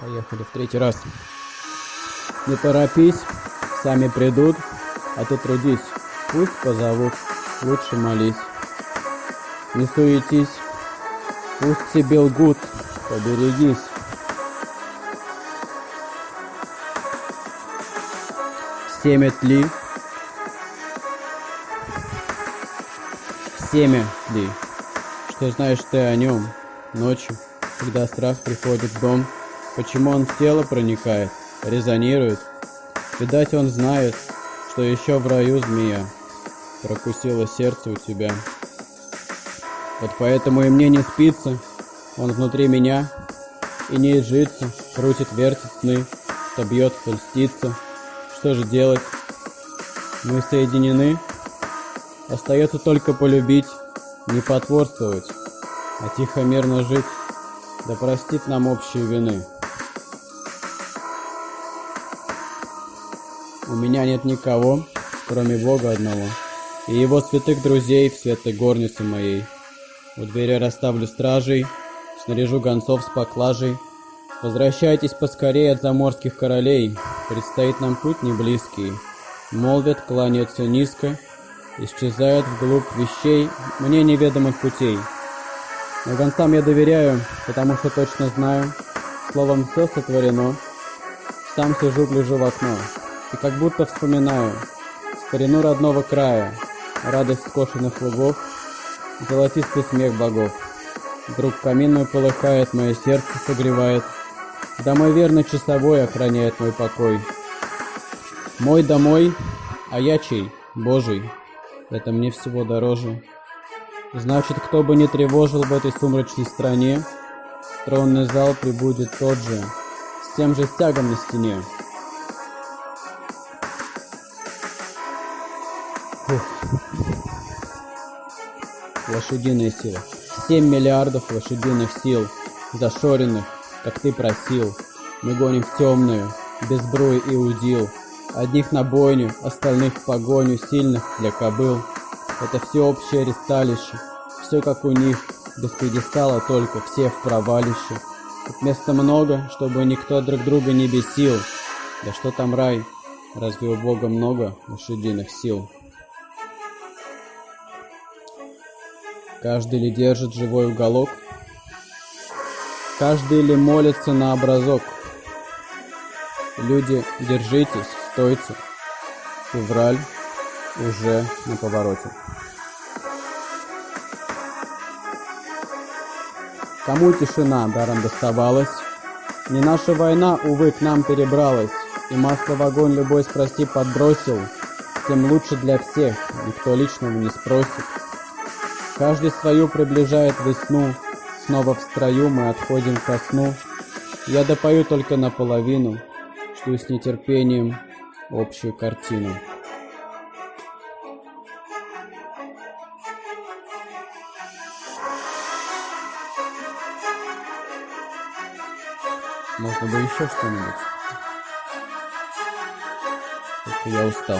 Поехали в третий раз. Не торопись, сами придут, а ты трудись. Пусть позовут, лучше молись. Не суетись, пусть тебе лгут, поберегись. Семя тли, семя тли. Что знаешь ты о нем ночью, когда страх приходит в дом? Почему он в тело проникает, резонирует? Видать, он знает, что еще в раю змея прокусила сердце у тебя. Вот поэтому и мне не спится, он внутри меня и не изжится, крутит, вертит сны, что бьет, что льстится. Что же делать? Мы соединены, остается только полюбить, не потворствовать, а тихо мирно жить, да простит нам общие вины. У меня нет никого, кроме Бога одного, и его святых друзей в светлой горнице моей. У двери расставлю стражей, снаряжу гонцов с поклажей. Возвращайтесь поскорее от заморских королей, предстоит нам путь неблизкий. Молвят, кланяются низко, исчезают вглубь вещей мне неведомых путей. Но гонцам я доверяю, потому что точно знаю, словом все сотворено. Сам сижу, гляжу в окно и как будто вспоминаю старину родного края, радость скошенных лугов, золотистый смех богов. Вдруг камин мой полыхает, мое сердце согревает, да верный часовой охраняет мой покой. Мой домой, а я чей? Божий. Это мне всего дороже. Значит, кто бы не тревожил в этой сумрачной стране, тронный зал прибудет тот же, с тем же стягом на стене. Лошадиные силы. Семь миллиардов лошадиных сил, зашоренных, как ты просил. Мы гоним в темную, без бруи и удил. Одних на бойню, остальных в погоню, сильных для кобыл. Это всеобщее ресталище, все как у них, без пьедестала только, все в провалище. Тут места много, чтобы никто друг друга не бесил. Да что там рай, разве у Бога много лошадиных сил? Каждый ли держит живой уголок? Каждый ли молится на образок? Люди, держитесь, стойте. Февраль уже на повороте. Кому тишина даром доставалась? Не наша война, увы, к нам перебралась, И масло в огонь любой спроси подбросил, Тем лучше для всех, никто личного не спросит. Каждый свою приближает весну, Снова в строю мы отходим ко сну. Я допою только наполовину, Жду с нетерпением общую картину. Можно бы еще что-нибудь. Я устал.